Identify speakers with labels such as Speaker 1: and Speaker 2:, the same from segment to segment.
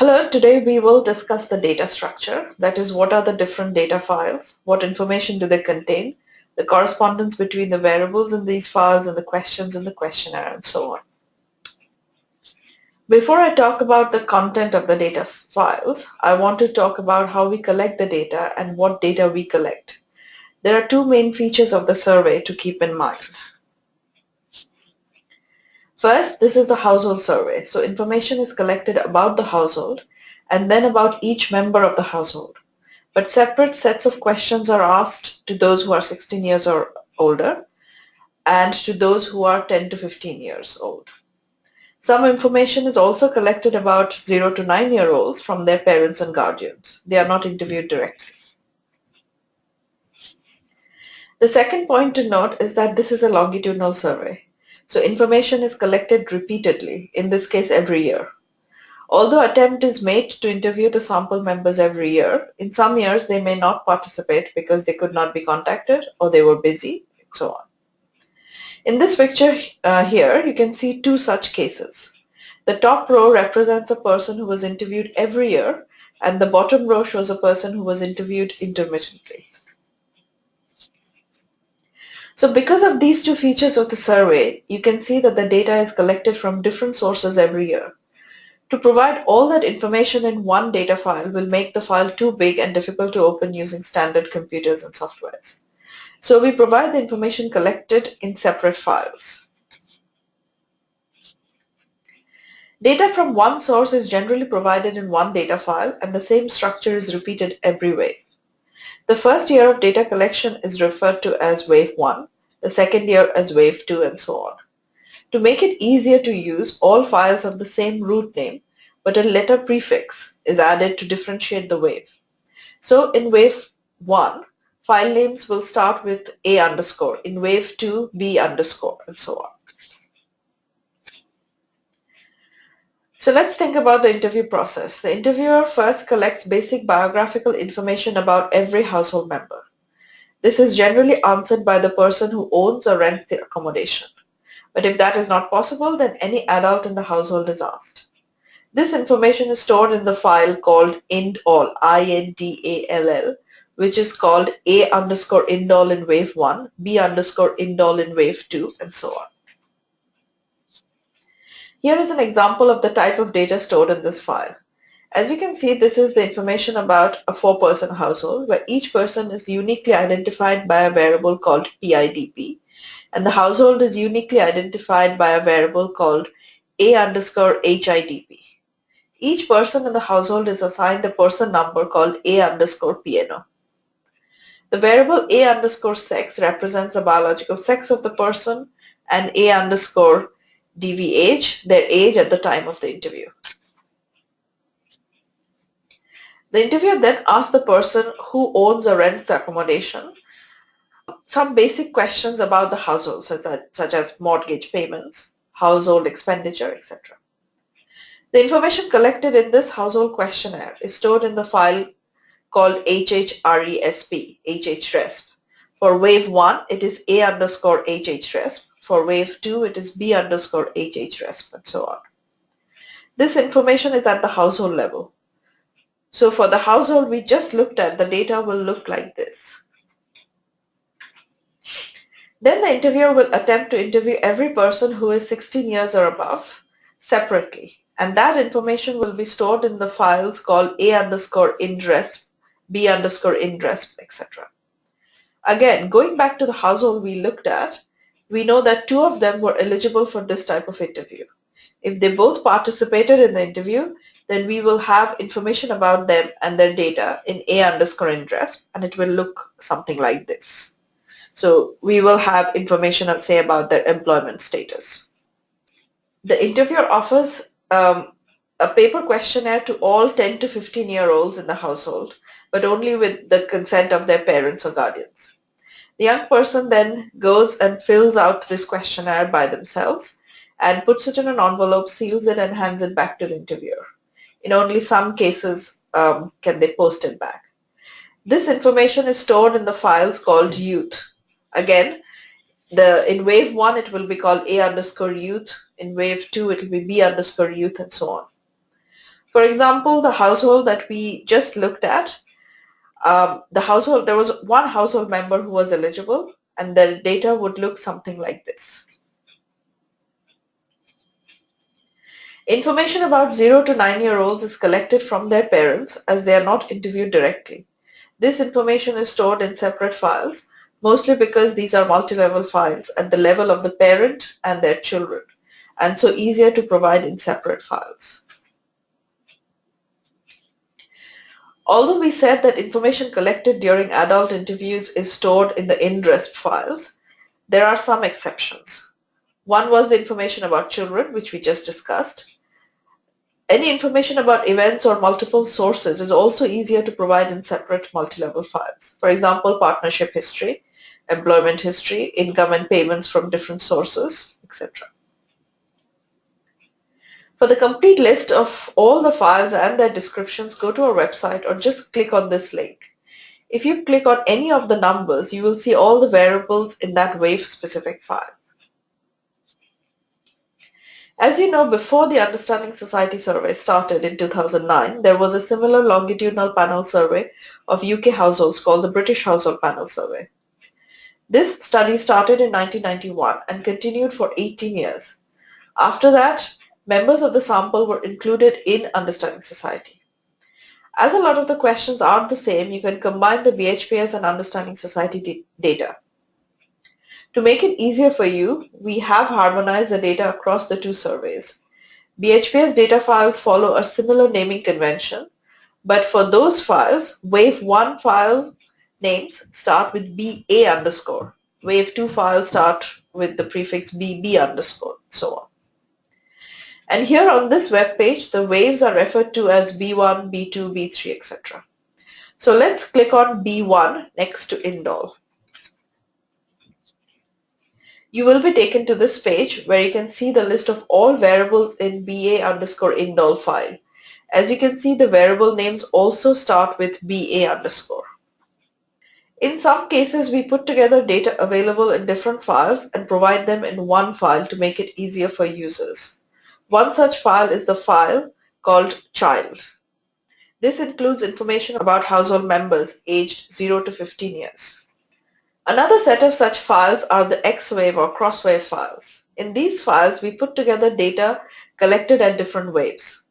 Speaker 1: Hello, today we will discuss the data structure. That is, what are the different data files? What information do they contain? The correspondence between the variables in these files and the questions in the questionnaire and so on. Before I talk about the content of the data files, I want to talk about how we collect the data and what data we collect. There are two main features of the survey to keep in mind. First, this is the household survey. So information is collected about the household and then about each member of the household. But separate sets of questions are asked to those who are 16 years or older and to those who are 10 to 15 years old. Some information is also collected about 0 to 9 year olds from their parents and guardians. They are not interviewed directly. The second point to note is that this is a longitudinal survey. So information is collected repeatedly, in this case every year. Although attempt is made to interview the sample members every year, in some years they may not participate because they could not be contacted or they were busy, and so on. In this picture uh, here, you can see two such cases. The top row represents a person who was interviewed every year and the bottom row shows a person who was interviewed intermittently. So because of these two features of the survey, you can see that the data is collected from different sources every year. To provide all that information in one data file will make the file too big and difficult to open using standard computers and softwares. So we provide the information collected in separate files. Data from one source is generally provided in one data file and the same structure is repeated every wave. The first year of data collection is referred to as wave 1, the second year as wave 2 and so on. To make it easier to use, all files have the same root name, but a letter prefix is added to differentiate the wave. So in wave 1, file names will start with A underscore, in wave 2, B underscore, and so on. So let's think about the interview process. The interviewer first collects basic biographical information about every household member. This is generally answered by the person who owns or rents the accommodation. But if that is not possible, then any adult in the household is asked. This information is stored in the file called indall, I-N-D-A-L-L, which is called A underscore indall in wave 1, B underscore indall in wave 2, and so on. Here is an example of the type of data stored in this file. As you can see, this is the information about a four-person household where each person is uniquely identified by a variable called PIDP and the household is uniquely identified by a variable called A underscore HIDP. Each person in the household is assigned a person number called A underscore PNO. The variable A underscore sex represents the biological sex of the person and A underscore DVAGE, their age at the time of the interview. The interviewer then asks the person who owns or rents the accommodation some basic questions about the household, such as, such as mortgage payments, household expenditure, etc. The information collected in this household questionnaire is stored in the file called HHRESP, HHRESP. For wave 1, it is A underscore HHRESP. For wave 2, it is B underscore HHRESP and so on. This information is at the household level. So for the household we just looked at, the data will look like this. Then the interviewer will attempt to interview every person who is 16 years or above separately. And that information will be stored in the files called A underscore indresp, B underscore indresp, etc. Again, going back to the household we looked at, we know that two of them were eligible for this type of interview. If they both participated in the interview, then we will have information about them and their data in A underscore indresp and it will look something like this. So we will have information, say, about their employment status. The interviewer offers um, a paper questionnaire to all 10 to 15 year olds in the household, but only with the consent of their parents or guardians. The young person then goes and fills out this questionnaire by themselves and puts it in an envelope, seals it and hands it back to the interviewer. In only some cases um, can they post it back. This information is stored in the files called youth. Again, the in wave 1 it will be called A underscore youth, in wave 2 it will be B underscore youth and so on. For example, the household that we just looked at, um, the household, there was one household member who was eligible and the data would look something like this. Information about 0 to 9 year olds is collected from their parents as they are not interviewed directly. This information is stored in separate files, mostly because these are multi-level files at the level of the parent and their children, and so easier to provide in separate files. Although we said that information collected during adult interviews is stored in the INDRESP files, there are some exceptions. One was the information about children, which we just discussed. Any information about events or multiple sources is also easier to provide in separate multi-level files. For example, partnership history, employment history, income and payments from different sources, etc. For the complete list of all the files and their descriptions, go to our website or just click on this link. If you click on any of the numbers, you will see all the variables in that WAVE specific file. As you know, before the Understanding Society survey started in 2009, there was a similar longitudinal panel survey of UK households called the British Household Panel Survey. This study started in 1991 and continued for 18 years. After that, members of the sample were included in Understanding Society. As a lot of the questions aren't the same, you can combine the BHPS and Understanding Society data. To make it easier for you, we have harmonized the data across the two surveys. BHPS data files follow a similar naming convention, but for those files, Wave 1 file names start with BA underscore. Wave 2 files start with the prefix BB underscore, so on. And here on this web page, the waves are referred to as B1, B2, B3, etc. So let's click on B1 next to indall. You will be taken to this page where you can see the list of all variables in BA underscore indall file. As you can see, the variable names also start with BA underscore. In some cases, we put together data available in different files and provide them in one file to make it easier for users. One such file is the file called child. This includes information about household members aged 0 to 15 years. Another set of such files are the X-wave or cross-wave files. In these files, we put together data collected at different waves.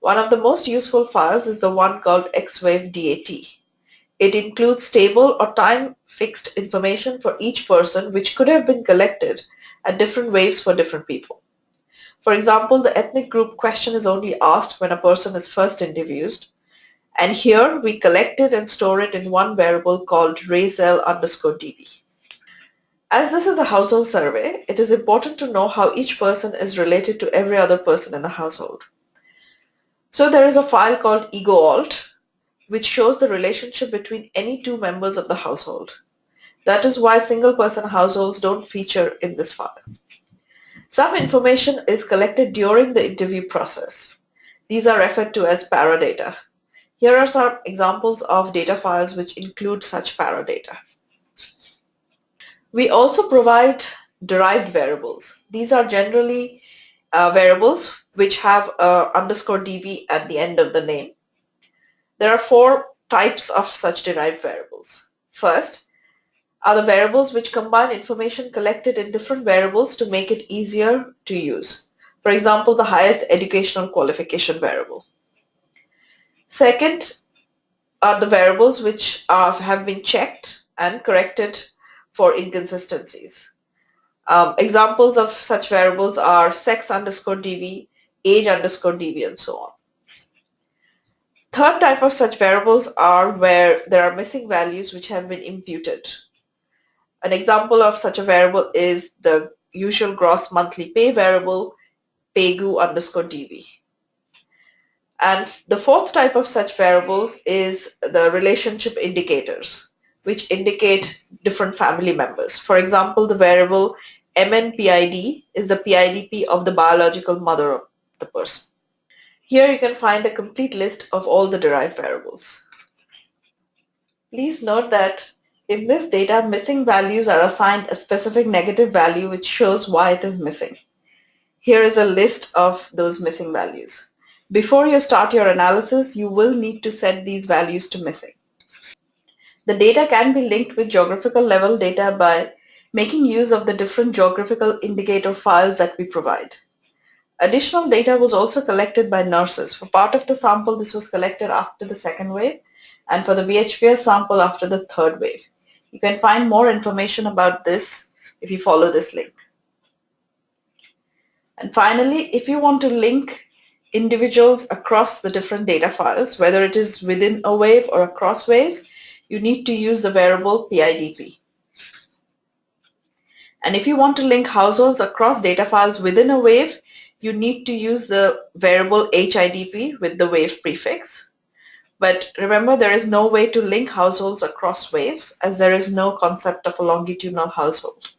Speaker 1: One of the most useful files is the one called X-wave DAT. It includes stable or time-fixed information for each person which could have been collected at different waves for different people. For example, the ethnic group question is only asked when a person is first interviewed. And here we collect it and store it in one variable called racel underscore dv. As this is a household survey, it is important to know how each person is related to every other person in the household. So there is a file called egoalt, which shows the relationship between any two members of the household. That is why single person households don't feature in this file. Some information is collected during the interview process. These are referred to as paradata. Here are some examples of data files which include such paradata. We also provide derived variables. These are generally uh, variables which have a underscore dv at the end of the name. There are four types of such derived variables. First, are the variables which combine information collected in different variables to make it easier to use. For example, the highest educational qualification variable. Second are the variables which are, have been checked and corrected for inconsistencies. Um, examples of such variables are sex underscore dv, age underscore dv, and so on. Third type of such variables are where there are missing values which have been imputed. An example of such a variable is the usual gross monthly pay variable paygu underscore dv. And the fourth type of such variables is the relationship indicators, which indicate different family members. For example, the variable MNPID is the PIDP of the biological mother of the person. Here you can find a complete list of all the derived variables. Please note that in this data, missing values are assigned a specific negative value which shows why it is missing. Here is a list of those missing values. Before you start your analysis, you will need to set these values to missing. The data can be linked with geographical level data by making use of the different geographical indicator files that we provide. Additional data was also collected by nurses. For part of the sample, this was collected after the second wave, and for the BHPS sample after the third wave. You can find more information about this if you follow this link. And finally, if you want to link individuals across the different data files, whether it is within a wave or across waves, you need to use the variable PIDP. And if you want to link households across data files within a wave, you need to use the variable HIDP with the wave prefix. But remember, there is no way to link households across waves as there is no concept of a longitudinal household.